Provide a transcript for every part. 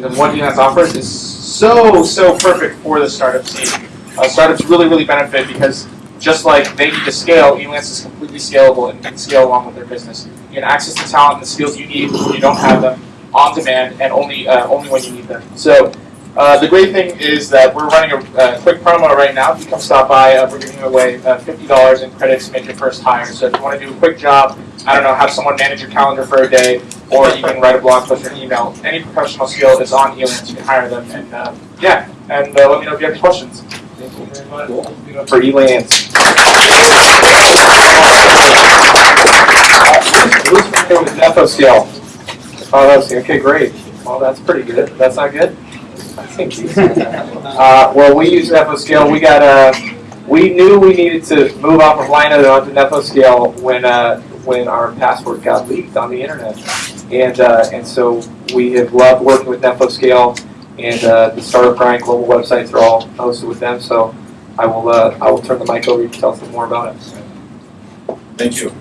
solutions and what Elance offers is so, so perfect for the startup scene. Uh, startups really, really benefit because just like they need to scale, Elance is completely scalable and can scale along with their business. You can access the talent and the skills you need when you don't have them on demand and only uh, only when you need them. So uh, the great thing is that we're running a uh, quick promo right now. If you come stop by, uh, we're giving away uh, $50 in credits to make your first hire. So if you want to do a quick job, I don't know, have someone manage your calendar for a day, or you can write a blog post or an email. Any professional skill is on Elance. You can hire them, and uh, yeah, and uh, let me know if you have any questions. Thank you very much. For Elance. Who's familiar with NephoScale? Oh, that's okay, great. Well, that's pretty good. That's not good. I think Uh, well, we use NephoScale. We got uh, we knew we needed to move off of Linode onto NephoScale when uh, when our password got leaked on the internet, and uh, and so we have loved working with NephoScale, and uh, the Startup Grind global websites are all hosted with them. So I will uh, I will turn the mic over. Can tell us more about it. Thank you.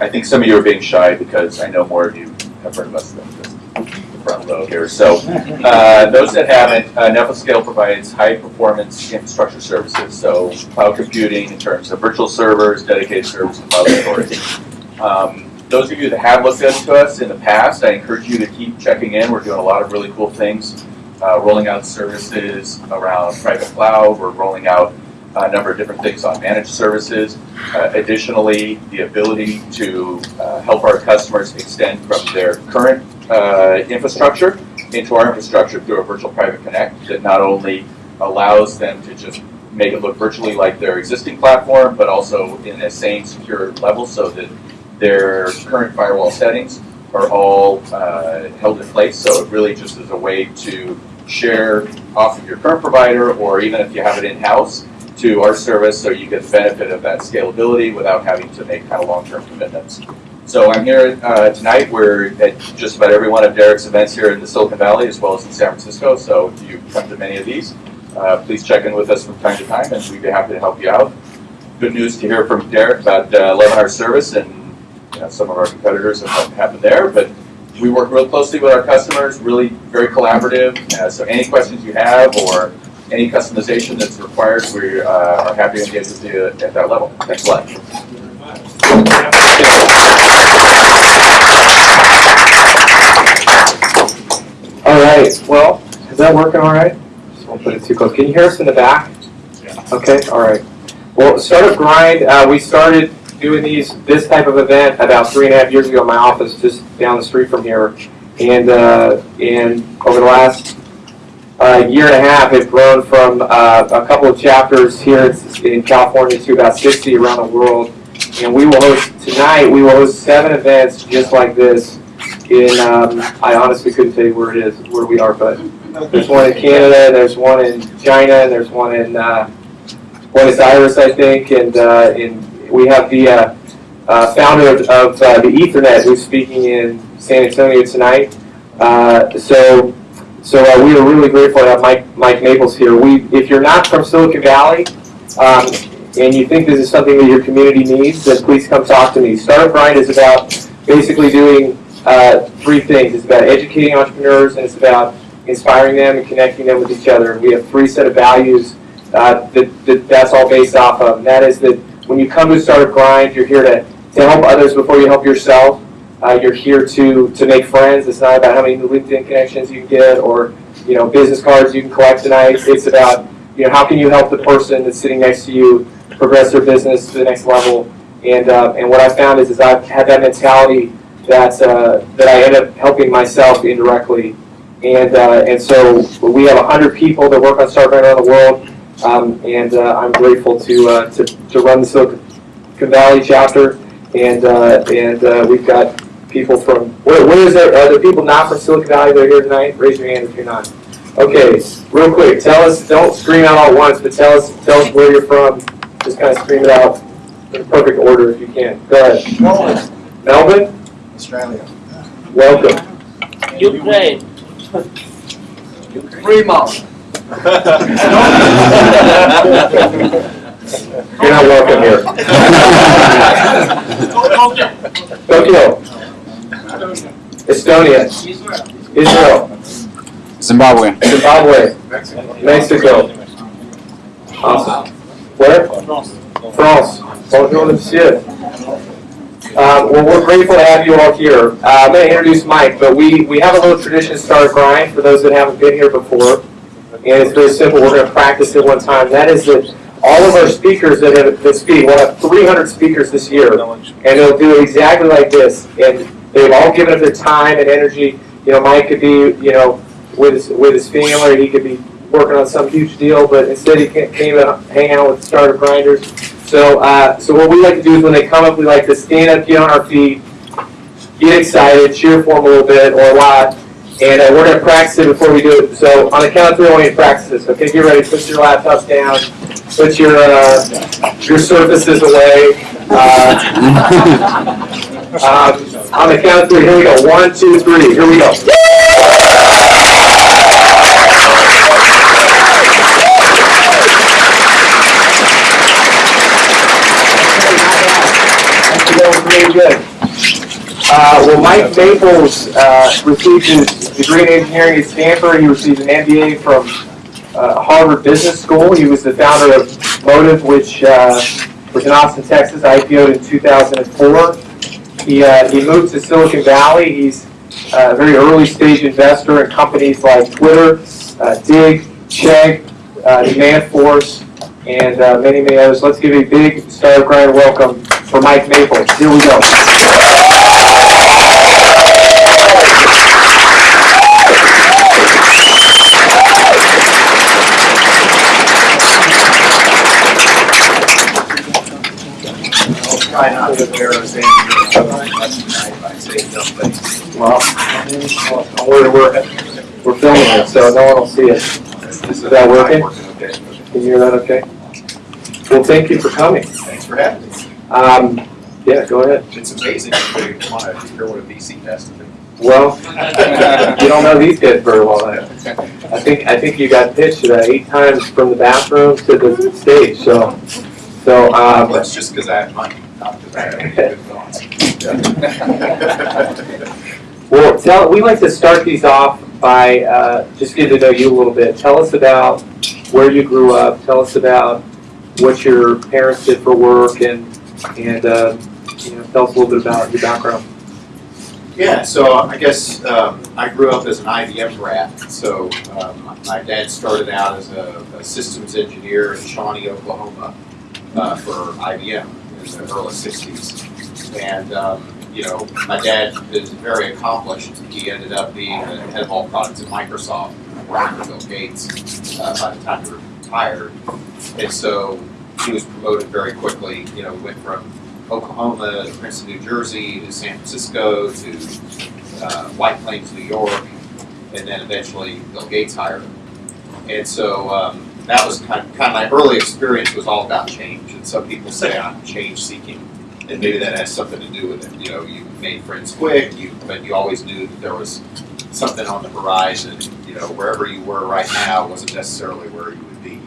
I think some of you are being shy because I know more of you have heard of us than the front row here. So uh, those that haven't, uh, NephoScale provides high performance infrastructure services. So cloud computing in terms of virtual servers, dedicated servers, and cloud storage. Um, those of you that have looked into us in the past, I encourage you to keep checking in. We're doing a lot of really cool things, uh, rolling out services around private cloud. We're rolling out a number of different things on managed services. Uh, additionally, the ability to uh, help our customers extend from their current uh, infrastructure into our infrastructure through a virtual private connect that not only allows them to just make it look virtually like their existing platform, but also in a same secure level so that their current firewall settings are all uh, held in place. So it really just is a way to share off of your current provider, or even if you have it in-house, to our service so you get the benefit of that scalability without having to make kind of long-term commitments. So I'm here uh, tonight. We're at just about every one of Derek's events here in the Silicon Valley as well as in San Francisco. So if you come to many of these, uh, please check in with us from time to time and we'd be happy to help you out. Good news to hear from Derek about uh, 11 hour service and you know, some of our competitors and what happened there. But we work real closely with our customers, really very collaborative. Uh, so any questions you have or any customization that's required, we uh, are happy to engage with you at that level. Thanks a lot. All right. Well, is that working all right? Just won't put it too close. Can you hear us in the back? Yeah. Okay. All right. Well, Startup Grind. Uh, we started doing these this type of event about three and a half years ago in my office, just down the street from here, and uh, and over the last uh, year and a half, it's grown from uh, a couple of chapters here in California to about 60 around the world. And we will host tonight. We will host seven events just like this. In um, I honestly couldn't tell you where it is, where we are, but there's one in Canada, there's one in China, and there's one in uh, Buenos Aires, I think, and uh, in we have the uh, uh, founder of, of uh, the Ethernet who's speaking in San Antonio tonight. Uh, so. So uh, we are really grateful to have Mike, Mike Maples here. We, if you're not from Silicon Valley um, and you think this is something that your community needs, then please come talk to me. Startup Grind is about basically doing three things. It's about educating entrepreneurs and it's about inspiring them and connecting them with each other. We have three set of values uh, that, that that's all based off of. And that is that when you come to Startup Grind, you're here to, to help others before you help yourself. Uh, you're here to to make friends. It's not about how many LinkedIn connections you get or you know business cards you can collect tonight. It's about you know how can you help the person that's sitting next to you progress their business to the next level. And uh, and what I found is is I've had that mentality that uh, that I end up helping myself indirectly. And uh, and so we have hundred people that work on Startup around the world. Um, and uh, I'm grateful to, uh, to to run the Silicon Valley chapter. And uh, and uh, we've got people from, where, where is there, are there people not from Silicon Valley that are here tonight? Raise your hand if you're not. Okay, real quick, tell us, don't scream out all at once, but tell us, tell us where you're from. Just kind of scream it out in perfect order if you can. Go ahead. Melbourne, Melbourne, Australia. welcome. Ukraine. Fremont. You're not welcome here. Tokyo, Estonia, Israel. Zimbabwe. Zimbabwe, Mexico. Awesome. Where? France. Bonjour, monsieur. Uh, well, we're grateful to have you all here. Uh, I'm going to introduce Mike, but we, we have a little tradition, Star Grind, for those that haven't been here before. And it's very simple. We're going to practice it one time. That is that all of our speakers that have that speak, we'll have 300 speakers this year, and they'll do exactly like this. And they've all given up their time and energy. You know, Mike could be, you know, with his, with his family, he could be working on some huge deal, but instead he ca- came and hang out with starter grinders. So, uh, so what we like to do is when they come up, we like to stand up, get on our feet, get excited, cheer for them a little bit or a lot, and uh, we're gonna practice it before we do it. So on the count of three, I want you to practice this. Okay, get ready. Put your laptops down. Put your uh, your surfaces away. Uh, um, on the count of three, here we go. One, two, three. Here we go. That was really good. Uh, well, Mike Maples uh, received his degree in engineering at Stanford. He received an MBA from uh, Harvard Business School. He was the founder of Motive, which uh, was in Austin, Texas, IPO'd in 2004. He, uh, he moved to Silicon Valley. He's uh, a very early stage investor in companies like Twitter, Digg, Chegg, uh, Demandforce, and many, many others. Let's give a big Star Grind welcome for Mike Maples. Here we go. Try not to embarrass Andrew. I say dumb things. Well, we're, we're, we're filming it, so no one will see it. Is that working? Can you hear that okay? Well, thank you for coming. Thanks for having me. Um, yeah, go ahead. It's amazing that you want to hear what a VC has to do. Well, you don't know these guys very well. I I think, I think you got pitched uh, eight times from the bathroom to the stage, so, so, um, That's just because I have money, not because I have any good thoughts. Well, tell, we like to start these off by uh, just getting to know you a little bit. Tell us about where you grew up. Tell us about what your parents did for work, and and uh, you know, tell us a little bit about your background. Yeah, so I guess um, I grew up as an IBM brat. So um, my dad started out as a, a systems engineer in Shawnee, Oklahoma, uh, for IBM in the early '60s. And um, you know, my dad is very accomplished. He ended up being the head of all products at Microsoft, working for Bill Gates uh, by the time he retired. And so he was promoted very quickly. You know, went from Oklahoma to Princeton, New Jersey to San Francisco to uh, White Plains, New York, and then eventually Bill Gates hired him. And so um, that was kind of, kind of my early experience was all about change. And some people say I'm change seeking, and maybe that has something to do with it. You know, you made friends quick, you but you always knew that there was something on the horizon. You know, wherever you were right now wasn't necessarily where you would be.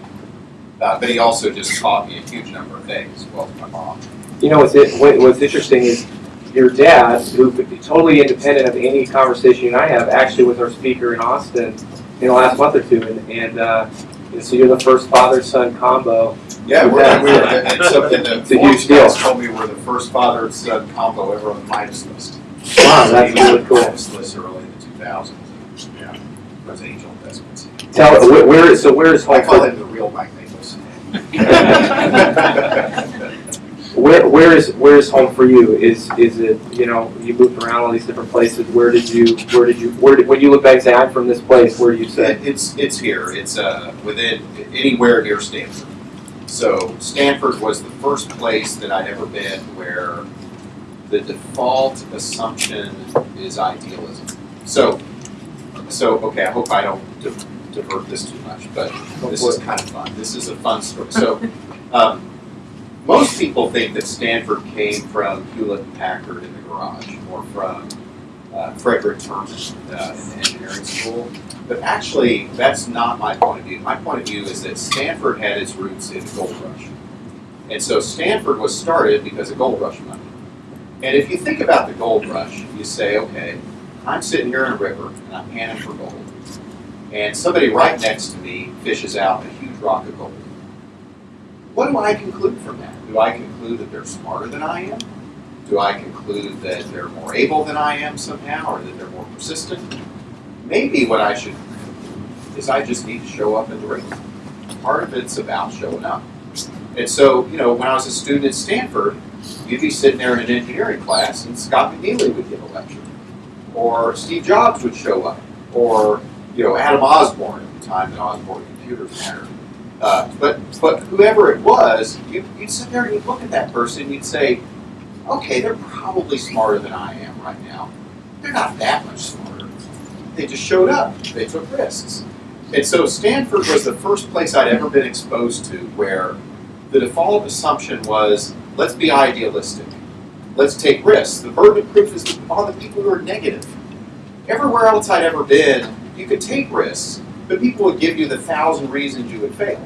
Uh, but he also just taught me a huge number of things. Well, my mom. You know, what's it, what's interesting is your dad, who could be totally independent of any conversation I have, actually was our speaker in Austin in the last month or two, and, and uh, and so you're the first father-son combo. Yeah, we're, we were, and something that It's a huge Forbes deal. guys told me we're the first father-son combo ever on the Midas list. Wow, that's really cool. Midas list early in the two thousands. Yeah, was angel investments. Tell where, where is so where is I home call for him the real Mike Nichols. where where is where is home for you? Is is it you know you moved around all these different places? Where did you where did you where did when you look back and say I'm from this place? Where do you say? It's, it's here, it's, uh, within, anywhere near Stanford. So Stanford was the first place that I'd ever been where the default assumption is idealism. So, so, okay, I hope I don't di- divert this too much, but this is kind of fun. This is a fun story. So, um, most people think that Stanford came from Hewlett Packard in the garage, or from uh, Frederick Terman uh, in the engineering school. But actually, that's not my point of view. My point of view is that Stanford had its roots in the gold rush. And so Stanford was started because of gold rush money. And if you think about the gold rush, you say, okay, I'm sitting here in a river and I'm panning for gold. and somebody right next to me fishes out a huge rock of gold. What do I conclude from that? Do I conclude that they're smarter than I am? Do I conclude that they're more able than I am somehow, or that they're more persistent? Maybe what I should is I just need to show up and do it. Part of it's about showing up. And so, you know, when I was a student at Stanford, you'd be sitting there in an engineering class and Scott McNealy would give a lecture. Or Steve Jobs would show up. Or, you know, Adam Osborne at the time that Osborne Computers mattered. Uh, but, but whoever it was, you, you'd sit there and you'd look at that person and you'd say, okay, they're probably smarter than I am right now. They're not that much smarter. They just showed up. They took risks. And so Stanford was the first place I'd ever been exposed to where the default assumption was let's be idealistic. Let's take risks. The burden of proof is on the people who are negative. Everywhere else I'd ever been, you could take risks, but people would give you the thousand reasons you would fail.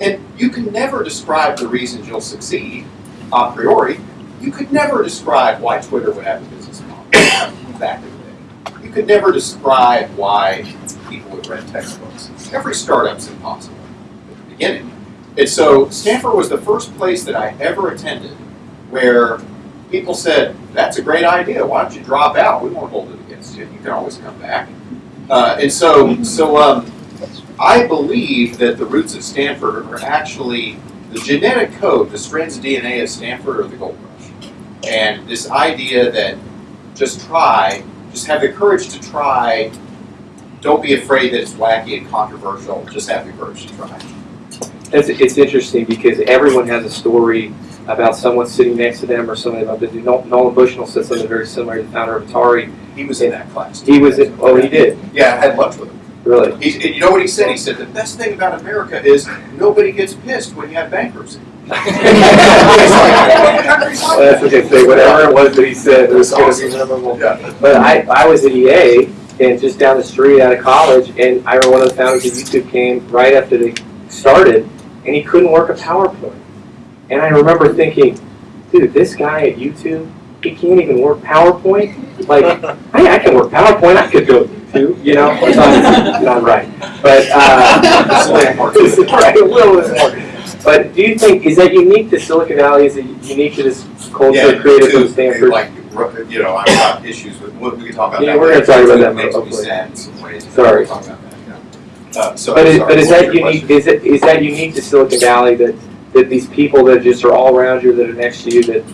And you can never describe the reasons you'll succeed a priori. You could never describe why Twitter would have a business model back in the day. You could never describe why people would read textbooks. Every startup's impossible at the beginning. And so Stanford was the first place that I ever attended where people said, that's a great idea, why don't you drop out? We won't hold it against you, you can always come back. Uh, and so, so um, I believe that the roots of Stanford are actually the genetic code, the strands of DNA of Stanford are the gold rush. And this idea that just try, just have the courage to try, don't be afraid that it's wacky and controversial, just have the courage to try. It's, it's interesting because everyone has a story about someone sitting next to them or something about the Nol- Nolan Bushnell said something very similar to the founder of Atari. He was in that class. He was in, oh, he did, Yeah, I had lunch with him. really. He, and you know what he said? He said, the best thing about America is nobody gets pissed when you have bankruptcy. Well, that's what they say, whatever it was that he said, it was gonna be memorable. Yeah. But I, I was at EA and just down the street out of college, and I remember one of the founders of YouTube came right after they started, and he couldn't work a PowerPoint. And I remember thinking, dude, this guy at YouTube, he can't even work PowerPoint? Like, I, I can work PowerPoint, I could go YouTube, you know? It's not, not right. But, uh, right, a little bit more. But do you think, is that unique to Silicon Valley? Is it unique to this culture created from Stanford? Like, you know, I've got issues with, we we can talk about that. Yeah, we're gonna talk about that It makes more, me hopefully. sad in some ways. Sorry. We'll talk about that, yeah. Uh, so, But is, sorry, but is that unique, question? is it, is that unique to Silicon Valley that, that these people that just are all around you, that are next to you, that,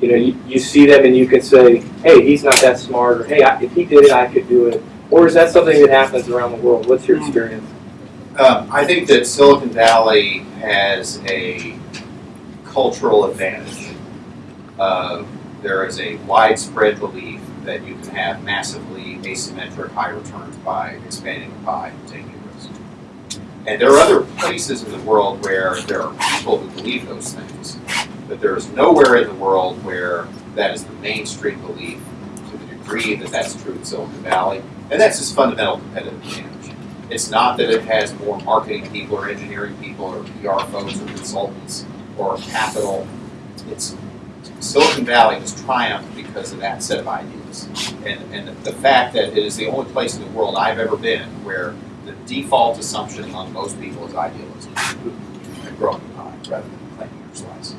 you know, you, you see them and you can say, hey, he's not that smart, or hey, I- if he did it, I could do it? Or is that something that happens around the world? What's your experience? Um, I think that Silicon Valley has a cultural advantage. Uh, there is a widespread belief that you can have massively asymmetric high returns by expanding the pie and taking risks. And there are other places in the world where there are people who believe those things, but there is nowhere in the world where that is the mainstream belief to the degree that that's true in Silicon Valley. And that's its fundamental competitive advantage. It's not that it has more marketing people or engineering people or PR folks or consultants or capital. It's Silicon Valley has triumphed because of that set of ideas. And, and the fact that it is the only place in the world I've ever been where the default assumption among most people is idealism. And growing pie rather than claiming your slice.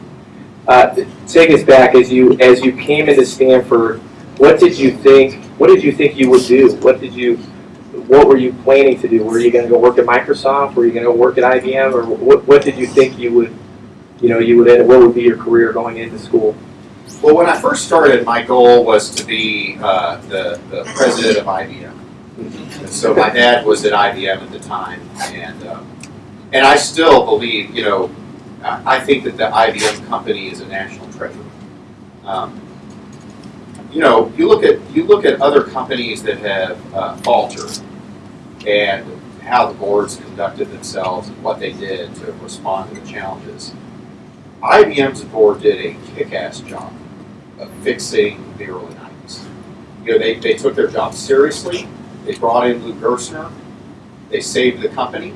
Uh, take us back, as you, as you came into Stanford, what did you think, what did you think you would do? What did you, what were you planning to do? Were you gonna go work at Microsoft? Were you gonna go work at IBM? Or what, what did you think you would, you know, you would, end- what would be your career going into school? Well, when I first started, my goal was to be uh, the, the president of IBM. And so my dad was at IBM at the time, and um, and I still believe, you know, I think that the IBM company is a national treasure. Um, you know, you look at you look at other companies that have uh, faltered, and how the boards conducted themselves and what they did to respond to the challenges. IBM's board did a kick-ass job of fixing the early 90s. You know, they, they took their job seriously. They brought in Lou Gerstner. They saved the company.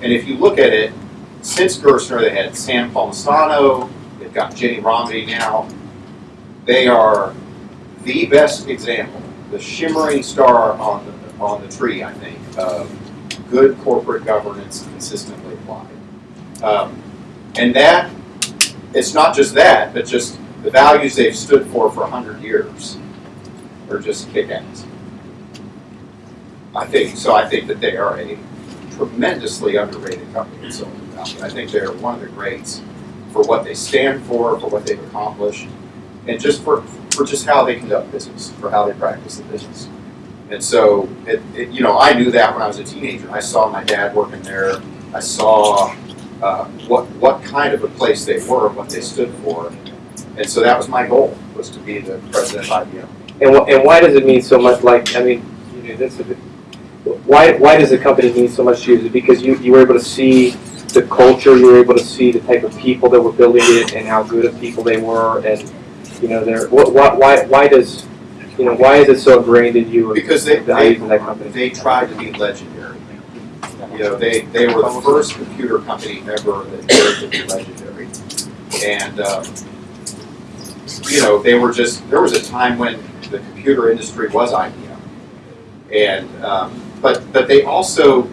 And if you look at it, since Gerstner, they had Sam Palmisano, they've got Ginni Rometty now. They are the best example, the shimmering star on the, on the tree, I think, of good corporate governance consistently applied. Um, and that, it's not just that, but just the values they've stood for for 100 years are just kick ass. I think, so I think that they are a tremendously underrated company in Silicon Valley. I think they're one of the greats for what they stand for, for what they've accomplished, and just for, for just how they conduct business, for how they practice the business. And so, it, it, you know, I knew that when I was a teenager. I saw my dad working there. I saw uh, what what kind of a place they were, what they stood for, and so that was my goal was to be the president of IBM. And, and why does it mean so much, like, I mean, you know, this, is why, why does the company need so much to you? Is it because you, you were able to see the culture, you were able to see the type of people that were building it and how good of people they were and, you know, they're, what, why, why, why does, you know, why is it so ingrained in you? Because they, The they, that company. they tried to be legendary. You know, they, they were the first computer company ever that dared to be legendary. And, um, you know, they were just, there was a time when the computer industry was IBM. And, um, but, but they also,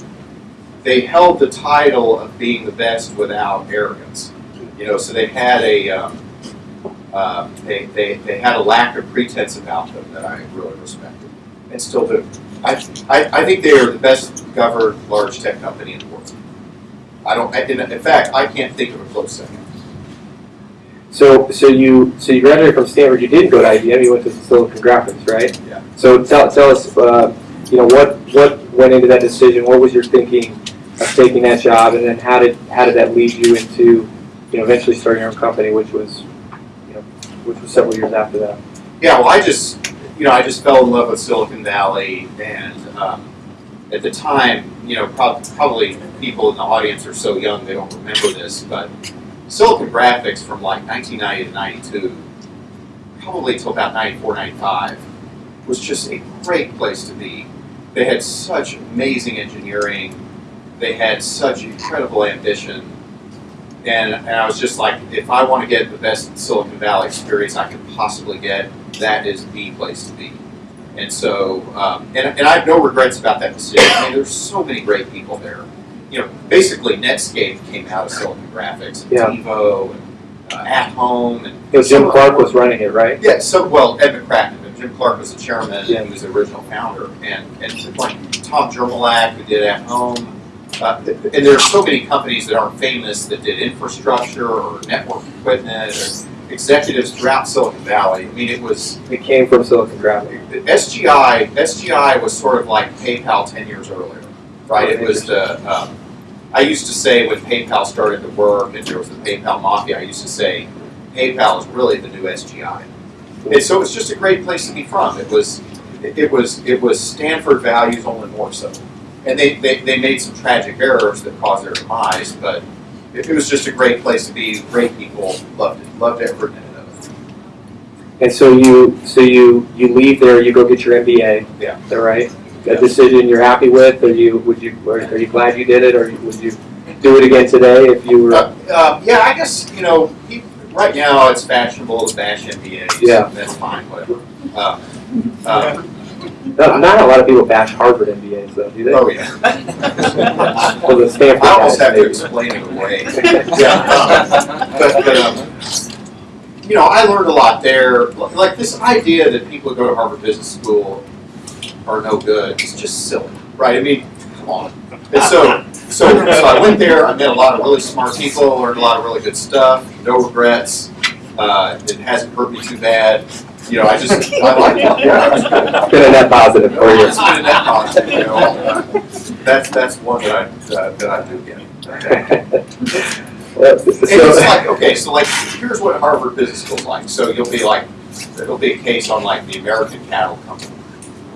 they held the title of being the best without arrogance. You know, so they had a, um, uh, they, they, they had a lack of pretense about them that I really respected and still do. I, I, I think they are the best governed large tech company in the world. I don't, I, in, in fact, I can't think of a close second. So, so you, so you graduated from Stanford, you didn't go to IBM, you went to Silicon Graphics, right? Yeah. So tell, tell us, uh, you know, what, what went into that decision, what was your thinking of taking that job, and then how did, how did that lead you into, you know, eventually starting your own company, which was, you know, which was several years after that? Yeah, well, I just, you know, I just fell in love with Silicon Valley, and um, at the time, you know, prob- probably people in the audience are so young they don't remember this, but Silicon Graphics from like 1990 to 92, probably till about 94, 95, was just a great place to be. They had such amazing engineering, they had such incredible ambition, and, and I was just like, if I want to get the best Silicon Valley experience I could possibly get, that is the place to be. And so, um, and, and I have no regrets about that decision. I mean, there's so many great people there. You know, basically Netscape came out of Silicon Graphics, and Yeah. TiVo, and uh, At Home, and know, Jim Clark was running it, right? yeah, so, well, Ed McCracken, Jim Clark was the chairman, Yeah. and he was the original founder, and, and like Tom Jermoluk, who did At Home, uh, and there are so many companies that aren't famous that did infrastructure or network equipment or executives throughout Silicon Valley. I mean, it was, It came from Silicon Valley. SGI, SGI was sort of like PayPal ten years earlier, right? It was the, um, I used to say when PayPal started to work and there was the PayPal mafia, I used to say PayPal is really the new SGI. And so it was just a great place to be from. It was, it was, it was Stanford values only more so. And they, they, they made some tragic errors that caused their demise, but it, it was just a great place to be. Great people loved it, loved every minute of it. And so you, so you, you leave there, you go get your MBA. Yeah. Is that right? Yeah. A decision you're happy with, or you, would you, or are you glad you did it, or would you do it again today if you were? Uh, uh, yeah, I guess, you know, he, right now it's fashionable to bash MBAs. Yeah. That's fine, whatever. Uh, uh, Not, not a lot of people bash Harvard MBAs though, do they? oh, yeah. Well, the Stanford I almost have to explain it away. Yeah. But, but, um, you know, I learned a lot there. Like this idea that people who go to Harvard Business School are no good is just silly, right? I mean, come on. And so, so, so I went there. I met a lot of really smart people, learned a lot of really good stuff. No regrets. Uh, it hasn't hurt me too bad. You know, I just I like it. Yeah, it was good. Been a net positive for you. It's been a net positive, you know. uh, That's that's one that I uh, that I do get. Well, And it's like, okay, so like, here's what Harvard Business School's like. So you'll be like, there'll be a case on like the American Cattle Company,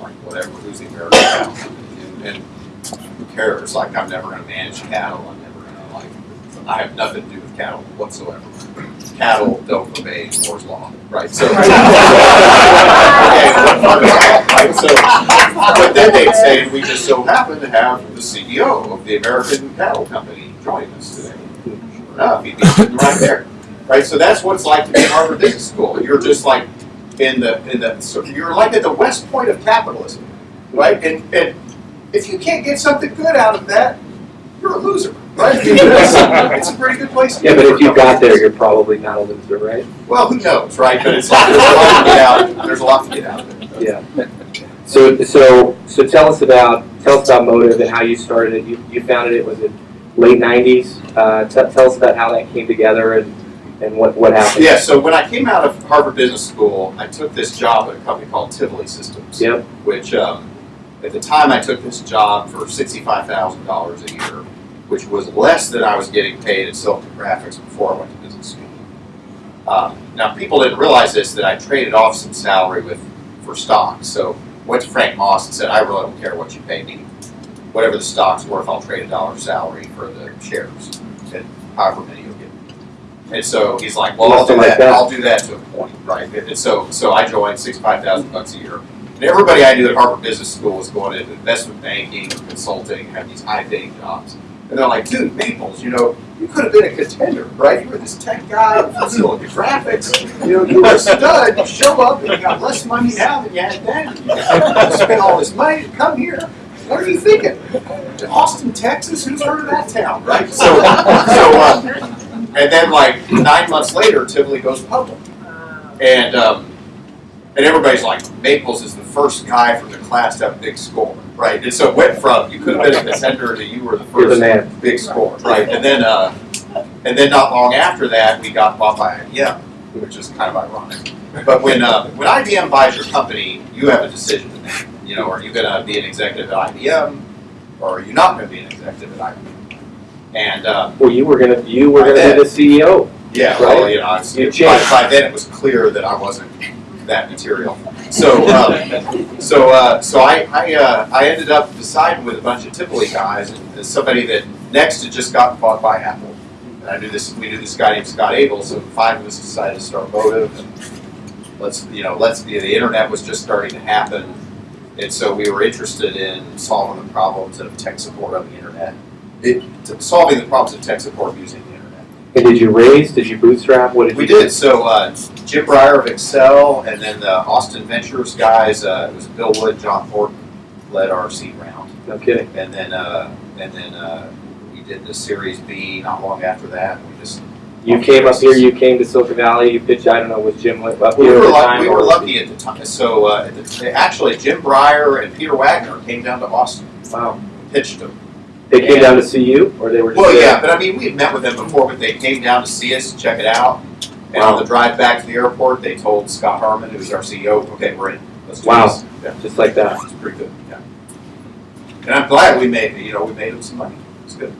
like whatever, who's the American Cattle Company? And, and who cares? Like, I'm never gonna manage cattle, I'm never gonna like, I have nothing to do with cattle whatsoever. Cattle don't obey Moore's law, right? So. Okay, what part of that, right? So, but then they'd say, we just so happen to have the CEO of the American Cattle Company joining us today. Sure enough, he'd be sitting right there, right? So that's what it's like to be in Harvard Business School. You're just like in the in the so you're like at the west point of capitalism, right? And and if you can't get something good out of that, you're a loser, right? It's, it's a pretty good place to Yeah, be but if you couple got there, you're probably not a loser, right? Well, who knows, right? But it's like, there's a lot to get out, there's a lot to get out of it. Yeah. So, so, so tell us about, tell us about Motive and how you started it. You, you founded it, was it late nineties? Uh, tell, tell us about how that came together and, and what, what happened. Yeah, so when I came out of Harvard Business School, I took this job at a company called Tivoli Systems. Yep. Which, um, at the time, I took this job for sixty-five thousand dollars a year, which was less than I was getting paid at Silicon Graphics before I went to business school. Um, now, people didn't realize this, that I traded off some salary with, for stocks. So went to Frank Moss and said, I really don't care what you pay me. Whatever the stock's worth, I'll trade a dollar salary for the shares, and however many you'll get. And so he's like, well, I'll do that. I'll do that to a point, right? And so, so I joined sixty-five thousand bucks a year. And everybody I knew at Harvard Business School was going into investment banking, consulting, had these high-paying jobs. And they're like, dude, Maples, you know, you could have been a contender, right? You were this tech guy from Silicon Graphics. You know, you were a stud. You show up and you got less money now than you had then. You spent all this money to come here. What are you thinking? Austin, Texas? Who's heard of that town, right? So, so, uh, and then like nine months later, Tivoli goes public, and um, and everybody's like, Maples is the first guy from the class to have a big score, right? And so it went from you could have been a contender to you were the the first man. big score, right? And then, uh, and then not long after that, we got bought by IBM, which is kind of ironic. But when uh, when IBM buys your company, you have a decision to make. You know, are you going to be an executive at IBM, or are you not going to be an executive at IBM? And uh, Well, you were gonna, you were gonna be the CEO. yeah, Right. well, you know, I was, by, changed. by then it was clear that I wasn't that material. So, um, so, uh, so I, I, uh, I ended up deciding with a bunch of Tivoli guys, and somebody that NeXT had just gotten bought by Apple. And I knew this, we knew this guy named Scott Abel, so five of us decided to start Motive, and let's, you know, let's, the internet was just starting to happen. And so we were interested in solving the problems of tech support on the internet. It, solving the problems of tech support using. And did you raise, did you bootstrap, what did you? We did. So uh, Jim Breyer of Accel, and then the Austin Ventures guys. Uh, it was Bill Wood, John Thornton led our seed round, No kidding. and then uh, and then uh, we did the Series B not long after that. We just You came up here, you came to Silicon Valley, you pitched, I don't know, was Jim up we here at were the lucky. time? We were lucky at the time. So uh, the, actually, Jim Breyer and Peter Wagner came down to Austin, Wow. pitched them. They came down to see you, or they were just Well, there? yeah, but I mean, we had met with them before, but they came down to see us, check it out. And on the drive back to the airport, they told Scott Harmon, who's our CEO, okay, we're in. Let's do Wow. Yeah. Just like that. It's pretty good, yeah. And I'm glad we made, you know, we made them some money. It's good.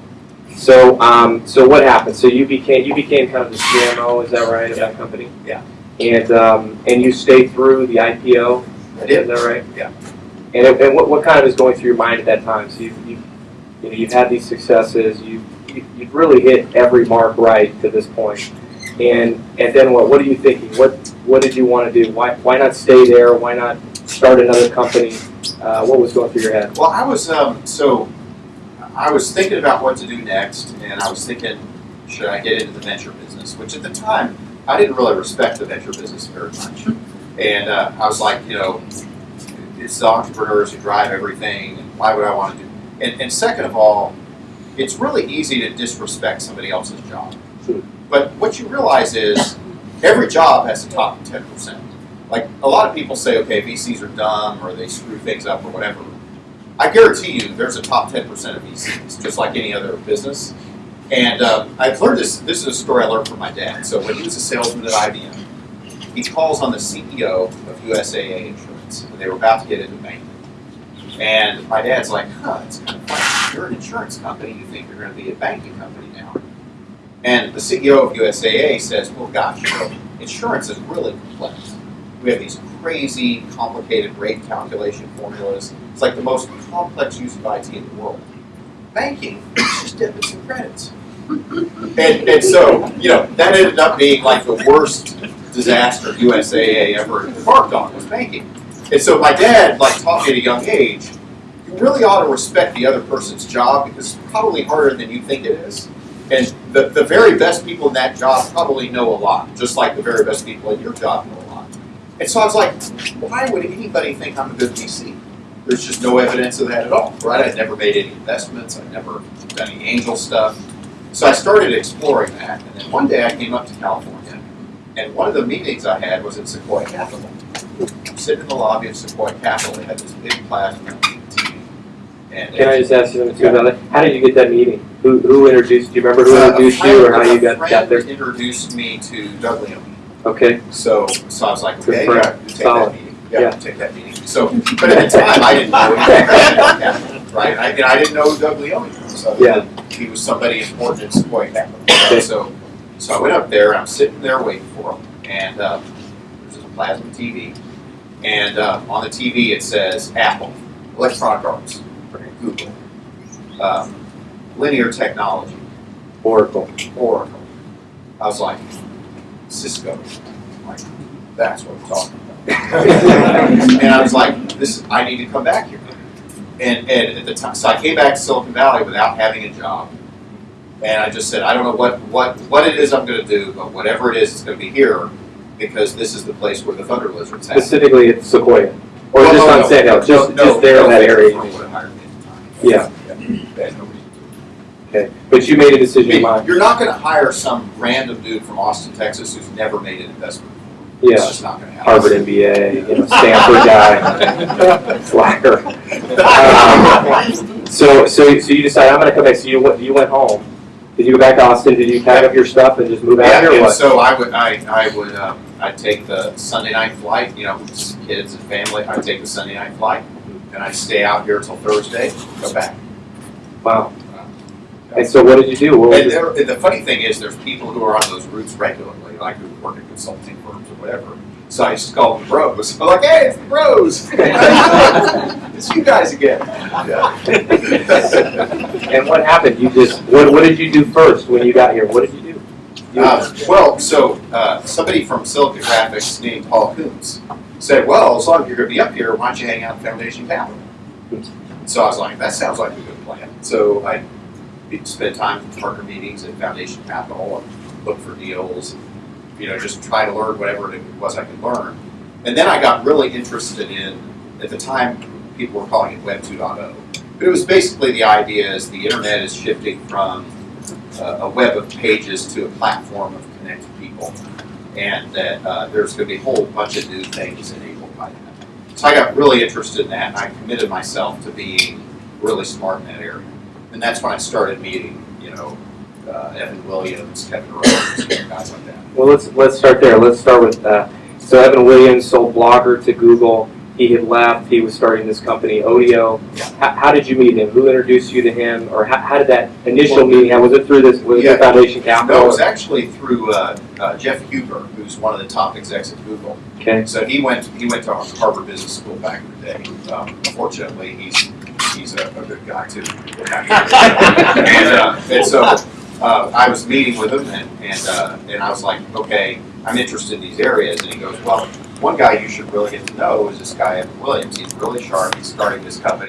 So, um, so what happened? So you became, you became kind of the CMO, is that right, of that company? Yeah. And, um, and you stayed through the IPO? I did. Is that right? Yeah. And, and what, what kind of is going through your mind at that time? So you've, you've, you know, you've had these successes, you, you- you've really hit every mark right to this point. And, and then what, what are you thinking? What, what did you want to do? Why, why not stay there? Why not start another company? Uh, what was going through your head? Well, I was, um, so, I was thinking about what to do next, and I was thinking, should I get into the venture business? Which at the time, I didn't really respect the venture business very much. And uh, I was like, you know, it's the entrepreneurs who drive everything, and why would I want to do? And, and second of all, it's really easy to disrespect somebody else's job. Sure. But what you realize is, every job has a top ten percent. Like a lot of people say, okay, VCs are dumb or they screw things up or whatever. I guarantee you, there's a top ten percent of VCs, just like any other business. And um, I've learned this. This is a story I learned from my dad. So when he was a salesman at IBM, he calls on the CEO of USAA Insurance, and they were about to get into banking. And my dad's like, "Huh, it's kind of funny. You're an insurance company. You think you're going to be a banking company now?" And the CEO of USAA says, "Well, gosh, you know, insurance is really complex. We have these crazy, complicated rate calculation formulas. It's like the most complex use of IT in the world. Banking is just debits and credits. And, and so, you know, that ended up being like the worst disaster USAA ever embarked on was banking. And so my dad like taught me at a young age, you really ought to respect the other person's job because it's probably harder than you think it is. And the, the very best people in that job probably know a lot, just like the very best people in your job know a lot. And so I was like, why would anybody think I'm a good VC? there's just no evidence of that at all, right? I'd never made any investments, I'd never done any angel stuff. So I started exploring that, and then one day I came up to California, and one of the meetings I had was at Sequoia Capital. I'm sitting in the lobby of Sequoia Capital, they had this big plasma TV. And Can I just ask you something too about that? How did you get that meeting? Who, who introduced, do you remember who Uh, introduced you or how you got, A got there? introduced me to Doug Leone. Okay, So, so I was like, okay, yeah, take Solid. that meeting. Yeah, Yeah. take that meeting. So, but at the time, I didn't know anything, right? I, I didn't know Doug Leone. So Yeah. he was somebody important in Sequoia Capital. Okay. So, so I went up there, and I'm sitting there waiting for him, and, uh, there's this plasma TV. And, uh, on the TV, it says Apple, Electronic Arts, Google, um, Linear Technology, Oracle. Oracle. I was like, Cisco. Like, that's what I'm talking about. and I was like, this, I need to come back here. And, and at the time, so I came back to Silicon Valley without having a job. And I just said, I don't know what, what, what it is I'm gonna do, but whatever it is, it's gonna be here because this is the place where the thunder lizards happen. Specifically at Sequoia? Or Well, just no, on no, Sand Hill, no, just, no, just there in that area? would've hired me at the time. Yeah. They had no reason to. Okay, but you made a decision I mean. You're not gonna hire some random dude from Austin, Texas who's never made an investment. It's Yeah, just not gonna happen. Harvard MBA, you know, Stanford guy, slacker. Um, So, so, so you decided, I'm gonna come back, so you went, you went home. Did you go back to Austin, did you pack up your stuff and just move out Yeah, here and so I would, I, I would, um, I'd take the Sunday night flight, you know, with kids and family, I'd take the Sunday night flight, and I'd stay out here till Thursday, go back. Wow. And so what did you do? What And there, the funny thing is, there's people who are on those routes regularly, like who work at consulting firms or whatever. So I just call them bros. I'm like, hey, it's the bros. it's you guys again. Yeah. And what happened? You just, what, what did you do first when you got here? What did you do? You- Uh, well, so uh, somebody from Silicon Graphics named Paul Koontz said, "Well, as long as you're going to be up here, why don't you hang out at Foundation Capital?" So I was like, "That sounds like a good plan." So I spent time at partner meetings at Foundation Capital and look for deals, and, you know, just try to learn whatever it was I could learn. And then I got really interested in, at the time, people were calling it Web 2.0, but it was basically the idea is the internet is shifting from uh, a web of pages to a platform of connected people, and that uh, there's going to be a whole bunch of new things enabled by that. So I got really interested in that, and I committed myself to being really smart in that area. And that's when I started meeting, you know, uh, Evan Williams, Kevin Rose, guys like that. Well, let's, let's start there. Let's start with, uh, so Evan Williams sold Blogger to Google. He had left, he was starting this company, Odeo. How, how did you meet him? Who introduced you to him? Or how, how did that initial Well, meeting, how was it through this, was it Yeah. through Foundation No, it was actually through uh, uh, Jeff Huber, who's one of the top execs at Google. Okay, So he went, he went to Harvard Business School back in the day. Um, Fortunately, he's, he's a, a good guy too. And, uh, and so, uh, I was meeting with him and, and, uh, and I was like, okay, I'm interested in these areas. And he goes, well, one guy you should really get to know is this guy, Evan Williams. He's really sharp. He's starting this company.